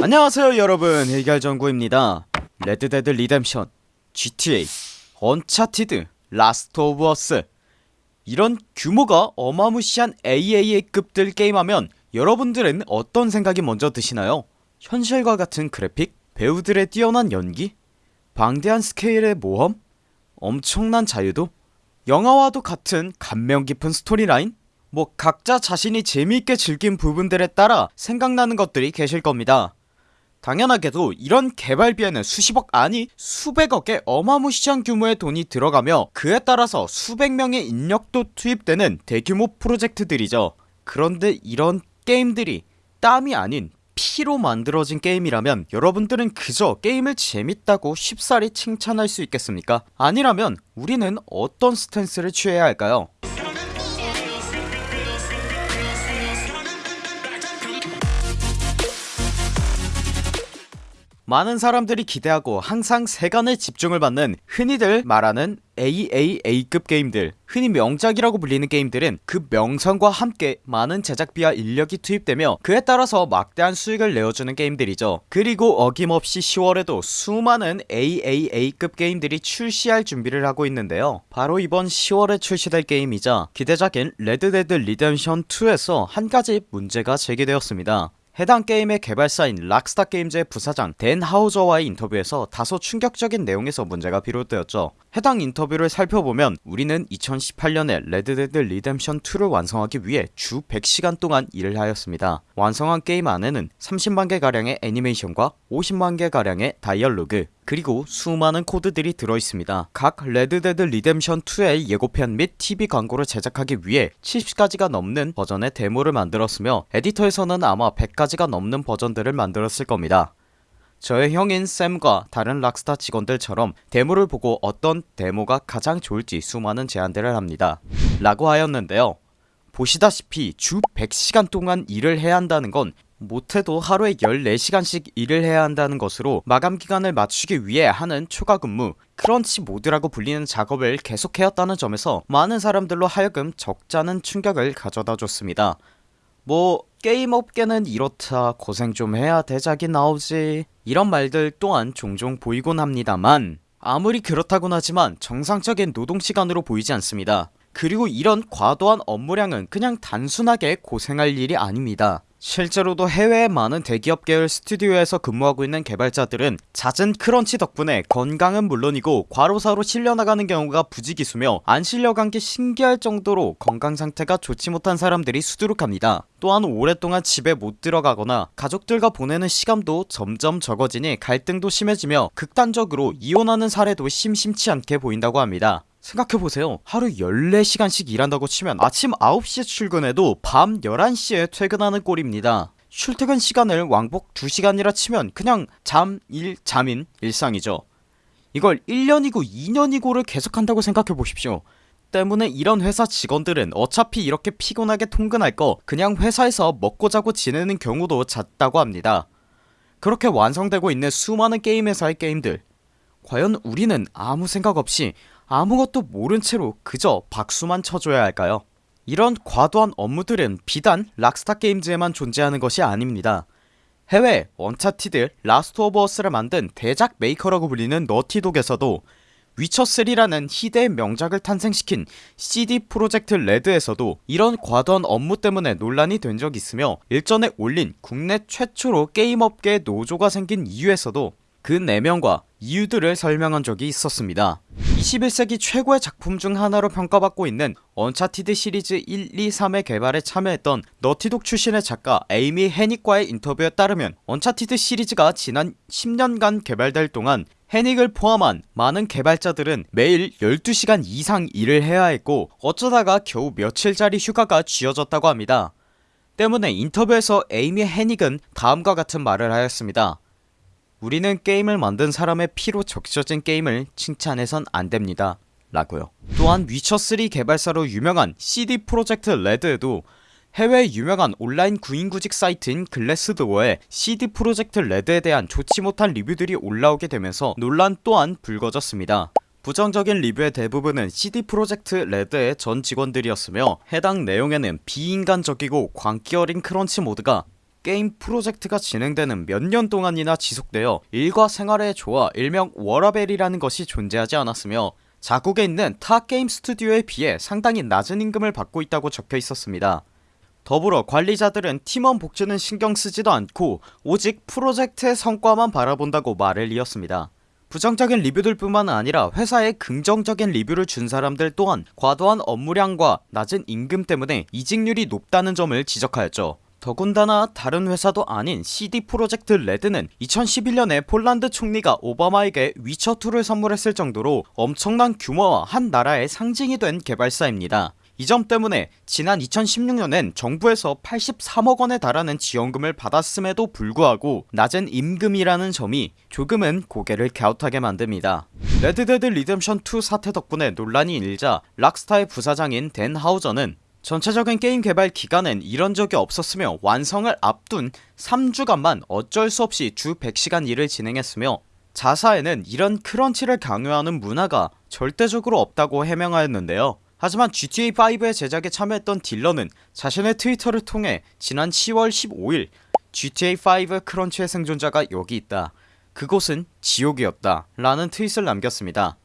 안녕하세요 여러분 해결정구입니다 레드데드 리뎀션 GTA 언차티드 라스트 오브 어스 이런 규모가 어마무시한 AAA급들 게임하면 여러분들은 어떤 생각이 먼저 드시나요? 현실과 같은 그래픽? 배우들의 뛰어난 연기? 방대한 스케일의 모험? 엄청난 자유도? 영화와도 같은 감명 깊은 스토리라인? 뭐 각자 자신이 재미있게 즐긴 부분들에 따라 생각나는 것들이 계실 겁니다 당연하게도 이런 개발비에는 수십억 아니 수백억의 어마무시한 규모의 돈이 들어가며 그에 따라서 수백명의 인력도 투입되는 대규모 프로젝트들이죠 그런데 이런 게임들이 땀이 아닌 피로 만들어진 게임이라면 여러분들은 그저 게임을 재밌다고 쉽사리 칭찬할 수 있겠습니까? 아니라면 우리는 어떤 스탠스를 취해야 할까요? 많은 사람들이 기대하고 항상 세간의 집중을 받는 흔히들 말하는 AAA급 게임들 흔히 명작이라고 불리는 게임들은 그 명성과 함께 많은 제작비와 인력이 투입되며 그에 따라서 막대한 수익을 내어주는 게임들이죠. 그리고 어김없이 10월에도 수많은 AAA급 게임들이 출시할 준비를 하고 있는데요. 바로 이번 10월에 출시될 게임이자 기대작인 레드데드 리뎀션 2에서 한 가지 문제가 제기되었습니다 해당 게임의 개발사인 락스타 게임즈의 부사장 댄 하우저와의 인터뷰에서 다소 충격적인 내용에서 문제가 비롯되었죠. 해당 인터뷰를 살펴보면 우리는 2018년에 레드데드 리뎀션 2를 완성하기 위해 주 100시간 동안 일을 하였습니다. 완성한 게임 안에는 30만개가량의 애니메이션과 50만개가량의 dialogue 그리고 수많은 코드들이 들어있습니다. 각 레드데드 리뎀션 2의 예고편 및 TV 광고를 제작하기 위해 70가지가 넘는 버전의 데모를 만들었으며 에디터에서는 아마 100가지가 넘는 버전들을 만들었을 겁니다. 저의 형인 샘과 다른 락스타 직원들처럼 데모를 보고 어떤 데모가 가장 좋을지 수많은 제안들을 합니다. 라고 하였는데요. 보시다시피 주 100시간 동안 일을 해야 한다는 건 못해도 하루에 14시간씩 일을 해야 한다는 것으로 마감기간을 맞추기 위해 하는 초과근무 크런치 모드라고 불리는 작업을 계속해왔다는 점에서 많은 사람들로 하여금 적잖은 충격을 가져다 줬습니다. 뭐 게임 업계는 이렇다 고생 좀 해야 대작이 나오지 이런 말들 또한 종종 보이곤 합니다만 아무리 그렇다곤 하지만 정상적인 노동시간으로 보이지 않습니다. 그리고 이런 과도한 업무량은 그냥 단순하게 고생할 일이 아닙니다 실제로도 해외의 많은 대기업 계열 스튜디오에서 근무하고 있는 개발자들은 잦은 크런치 덕분에 건강은 물론이고 과로사로 실려나가는 경우가 부지기수며 안 실려간 게 신기할 정도로 건강 상태가 좋지 못한 사람들이 수두룩합니다. 또한 오랫동안 집에 못 들어가거나 가족들과 보내는 시간도 점점 적어지니 갈등도 심해지며 극단적으로 이혼하는 사례도 심심치 않게 보인다고 합니다 생각해보세요. 하루 14시간씩 일한다고 치면 아침 9시에 출근해도 밤 11시에 퇴근하는 꼴입니다. 출퇴근 시간을 왕복 2시간이라 치면 그냥 잠, 일, 잠인 일상이죠. 이걸 1년이고 2년이고를 계속한다고 생각해보십시오. 때문에 이런 회사 직원들은 어차피 이렇게 피곤하게 통근할 거 그냥 회사에서 먹고 자고 지내는 경우도 잦다고 합니다. 그렇게 완성되고 있는 수많은 게임 회사의 게임들. 과연 우리는 아무 생각 없이 아무것도 모른 채로 그저 박수만 쳐줘야 할까요? 이런 과도한 업무들은 비단 락스타 게임즈에만 존재하는 것이 아닙니다. 해외 언차티드 라스트 오브 어스를 만든 대작 메이커라고 불리는 너티독에서도 위쳐3라는 희대의 명작을 탄생시킨 CD 프로젝트 레드에서도 이런 과도한 업무 때문에 논란이 된 적이 있으며 일전에 올린 국내 최초로 게임업계에 노조가 생긴 이유에서도 그 내면과 이유들을 설명한 적이 있었습니다 21세기 최고의 작품 중 하나로 평가받고 있는 Uncharted 시리즈 1, 2, 3의 개발에 참여했던 Naughty Dog 출신의 작가 에이미 해닉과의 인터뷰에 따르면 Uncharted 시리즈가 지난 10년간 개발될 동안 해닉을 포함한 많은 개발자들은 매일 12시간 이상 일을 해야 했고 어쩌다가 겨우 며칠짜리 휴가가 쥐어졌다고 합니다. 때문에 인터뷰에서 에이미 해닉은 다음과 같은 말을 하였습니다 우리는 게임을 만든 사람의 피로 적셔진 게임을 칭찬해선 안됩니다. 라고요. 또한 위쳐3 개발사로 유명한 CD Projekt Red에도 해외 유명한 온라인 구인구직 사이트인 Glassdoor에 CD Projekt Red에 대한 좋지 못한 리뷰들이 올라오게 되면서 논란 또한 불거졌습니다. 부정적인 리뷰의 대부분은 CD 프로젝트 레드의 전 직원들이었으며 해당 내용에는 비인간적이고 광기 어린 crunch mode가 게임 프로젝트가 진행되는 몇 년 동안이나 지속되어 일과 생활의 조화 일명 워라밸이라는 것이 존재하지 않았으며 자국에 있는 타 게임 스튜디오에 비해 상당히 낮은 임금을 받고 있다고 적혀 있었습니다. 더불어 관리자들은 팀원 복지는 신경쓰지도 않고 오직 프로젝트의 성과만 바라본다고 말을 이었습니다. 부정적인 리뷰들 뿐만 아니라 회사에 긍정적인 리뷰를 준 사람들 또한 과도한 업무량과 낮은 임금 때문에 이직률이 높다는 점을 지적하였죠 더군다나 다른 회사도 아닌 CD 프로젝트 레드는 2011년에 폴란드 총리가 오바마에게 위쳐2를 선물했을 정도로 엄청난 규모와 한 나라의 상징이 된 개발사입니다. 이 점 때문에 지난 2016년엔 정부에서 83억원에 달하는 지원금을 받았음에도 불구하고 낮은 임금이라는 점이 조금은 고개를 갸웃하게 만듭니다. Red Dead Redemption 2 사태 덕분에 논란이 일자 Rockstar의 부사장인 댄 하우저는 전체적인 게임 개발 기간엔 이런 적이 없었으며 완성을 앞둔 3주간만 어쩔 수 없이 주 100시간 일을 진행했으며 자사에는 이런 crunch를 강요하는 문화가 절대적으로 없다고 해명하였는데요. 하지만 GTA5의 제작에 참여했던 딜러는 자신의 트위터를 통해 지난 10월 15일 GTA5 crunch의 생존자가 여기 있다. 그곳은 지옥이었다. 라는 트윗을 남겼습니다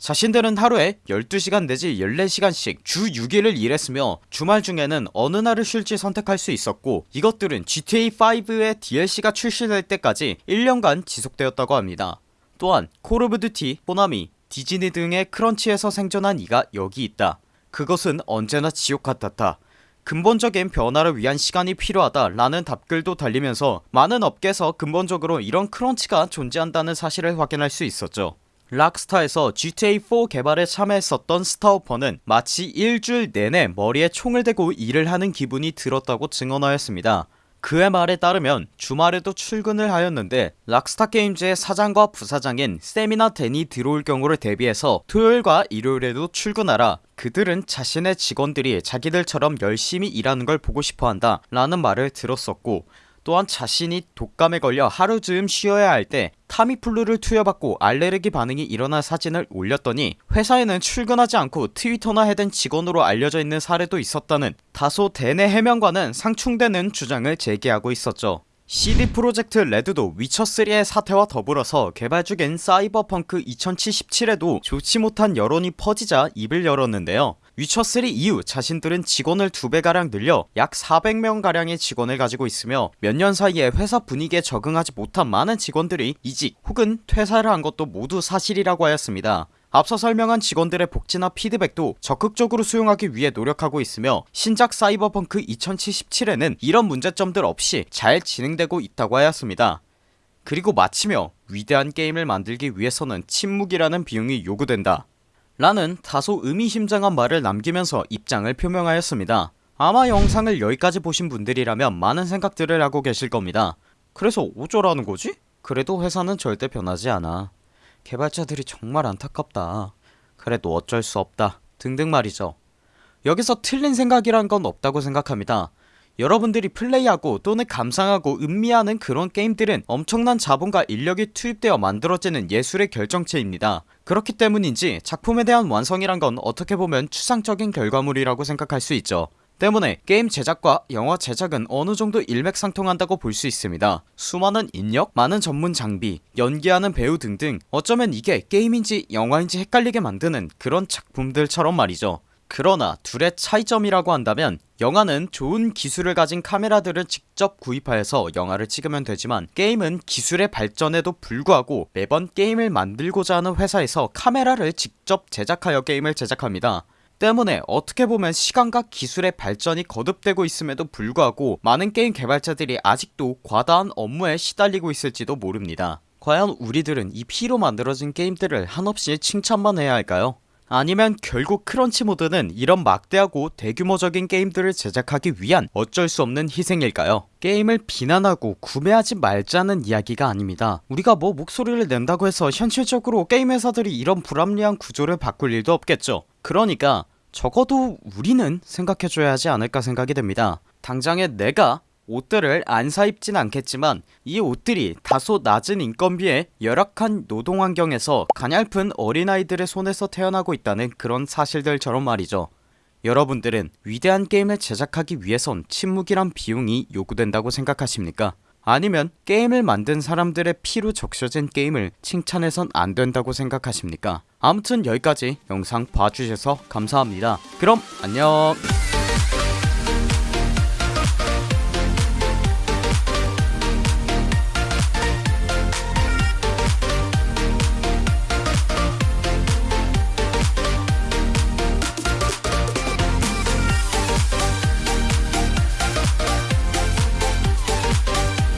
자신들은 하루에 12시간 내지 14시간씩 주 6일을 일했으며 주말 중에는 어느 날을 쉴지 선택할 수 있었고 이것들은 GTA5의 DLC가 출시될 때까지 1년간 지속되었다고 합니다. 또한 Call of Duty, 호나미, 디즈니 등의 crunch에서 생존한 이가 여기 있다. 그것은 언제나 지옥 같았다. 근본적인 변화를 위한 시간이 필요하다 라는 답글도 달리면서 많은 업계에서 근본적으로 이런 크런치가 존재한다는 사실을 확인할 수 있었죠 락스타에서 GTA4 개발에 참여했었던 스타우퍼는 마치 일주일 내내 머리에 총을 대고 일을 하는 기분이 들었다고 증언하였습니다. 그의 말에 따르면 주말에도 출근을 하였는데 락스타 게임즈의 사장과 부사장인 세미나 댄이 들어올 경우를 대비해서 토요일과 일요일에도 출근하라 그들은 자신의 직원들이 자기들처럼 열심히 일하는 걸 보고 싶어한다 라는 말을 들었었고 또한 자신이 독감에 걸려 하루 즈음 쉬어야 할 때 타미플루를 투여받고 알레르기 반응이 일어난 사진을 올렸더니 회사에는 출근하지 않고 트위터나 해댄 직원으로 알려져 있는 사례도 있었다는 다소 대내 해명과는 상충되는 주장을 제기하고 있었죠. CD 프로젝트 레드도 위쳐3의 사태와 더불어서 개발 중인 사이버펑크 2077에도 좋지 못한 여론이 퍼지자 입을 열었는데요 위쳐3 이후 자신들은 직원을 2배가량 늘려 약 400명가량의 직원을 가지고 있으며 몇 년 사이에 회사 분위기에 적응하지 못한 많은 직원들이 이직 혹은 퇴사를 한 것도 모두 사실이라고 하였습니다. 앞서 설명한 직원들의 복지나 피드백도 적극적으로 수용하기 위해 노력하고 있으며 신작 사이버펑크 2077에는 이런 문제점들 없이 잘 진행되고 있다고 하였습니다. 그리고 마치며 위대한 게임을 만들기 위해서는 침묵이라는 비용이 요구된다 라는 다소 의미심장한 말을 남기면서 입장을 표명하였습니다. 아마 영상을 여기까지 보신 분들이라면 많은 생각들을 하고 계실 겁니다. 그래서 어쩌라는 거지? 그래도 회사는 절대 변하지 않아. 개발자들이 정말 안타깝다. 그래도 어쩔 수 없다. 등등 말이죠. 여기서 틀린 생각이란 건 없다고 생각합니다 여러분들이 플레이하고 또는 감상하고 음미하는 그런 게임들은 엄청난 자본과 인력이 투입되어 만들어지는 예술의 결정체입니다. 그렇기 때문인지 작품에 대한 완성이란 건 어떻게 보면 추상적인 결과물이라고 생각할 수 있죠. 때문에 게임 제작과 영화 제작은 어느정도 일맥상통한다고 볼 수 있습니다. 수많은 인력, 많은 전문 장비, 연기하는 배우 등등 어쩌면 이게 게임인지 영화인지 헷갈리게 만드는 그런 작품들처럼 말이죠 그러나 둘의 차이점이라고 한다면 영화는 좋은 기술을 가진 카메라들을 직접 구입하여서 영화를 찍으면 되지만 게임은 기술의 발전에도 불구하고 매번 게임을 만들고자 하는 회사에서 카메라를 직접 제작하여 게임을 제작합니다 때문에 어떻게 보면 시간과 기술의 발전이 거듭되고 있음에도 불구하고 많은 게임 개발자들이 아직도 과다한 업무에 시달리고 있을지도 모릅니다 과연 우리들은 이 피로 만들어진 게임들을 한없이 칭찬만 해야 할까요? 아니면 결국 크런치 모드는 이런 막대하고 대규모적인 게임들을 제작하기 위한 어쩔 수 없는 희생일까요? 게임을 비난하고 구매하지 말자는 이야기가 아닙니다. 우리가 뭐 목소리를 낸다고 해서 현실적으로 게임 회사들이 이런 불합리한 구조를 바꿀 일도 없겠죠. 그러니까 적어도 우리는 생각해줘야 하지 않을까 생각이 됩니다. 당장에 내가 옷들을 안 사입진 않겠지만 이 옷들이 다소 낮은 인건비에 열악한 노동환경에서 가냘픈 어린아이들의 손에서 태어나고 있다는 그런 사실들처럼 말이죠 여러분들은 위대한 게임을 제작하기 위해선 침묵이란 비용이 요구된다고 생각하십니까? 아니면 게임을 만든 사람들의 피로 적셔진 게임을 칭찬해선 안된다고 생각하십니까? 아무튼 여기까지 영상 봐주셔서 감사합니다 그럼 안녕